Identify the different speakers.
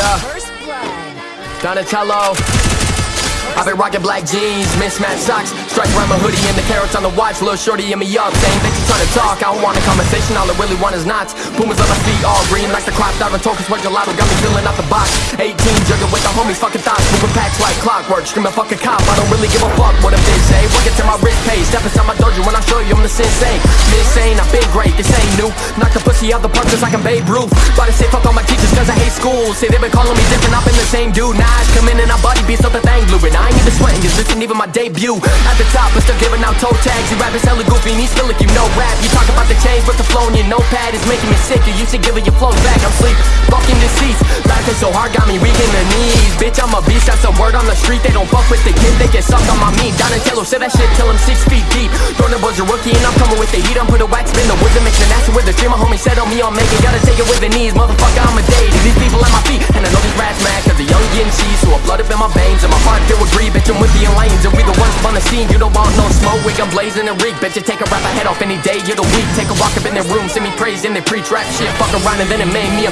Speaker 1: Yeah. Donatello. I've been rocking black jeans, mismatched socks. Stripes around my hoodie and the carats on the watch. Little shorty in me up, that you trying to talk. I don't want a conversation, all I really want is knots. Pumas on my feet, all green like the crop Diving token, sweat gelato, got me feeling out the box. 18, jugging with the homies, fucking thoughts. Moving packs like clockwork, screaming fuck a cop. I don't really give a fuck what a bitch say. Working to my wrist pay, step inside my dojo when I show you I'm the sensei new Knock the pussy out the park just like I'm Babe Ruth. About to say fuck all my teachers cause I hate school. Say they been calling me different, I've been the same dude. Now I come in and I body beats up thing. Blue And I ain't even sweating, cause this ain't even my debut. At the top, but still giving out toe tags. You rappers hella goofy and you still like you know rap. You talk about the change, but the flow in your notepad is making me sick. You to give it your flows back, I'm sleep Fucking deceased, me weak in the knees. Bitch, I'm a beast, that's a word on the street. They don't fuck with the kid, they get sucked on my meat. Donatello said that shit till I'm six feet deep. Throwing was a rookie and I'm coming with the heat. I'm put a wax in the woods and mix an acid with the stream My homie said on me, I'll make it Gotta take it with the knees, motherfucker, I'm a deity These people at my feet, and I know these rats mad Cause the young getting cheese, so I blood up in my veins. And my heart filled with greed, bitch, I'm with the lanes And we the ones on the scene, you don't want no smoke. We gon' blazing and reek, bitch, you take a rap, I head off any day You're the weak, take a walk up in their room, send me praise and they preach rap shit. Fuck around and then it made me a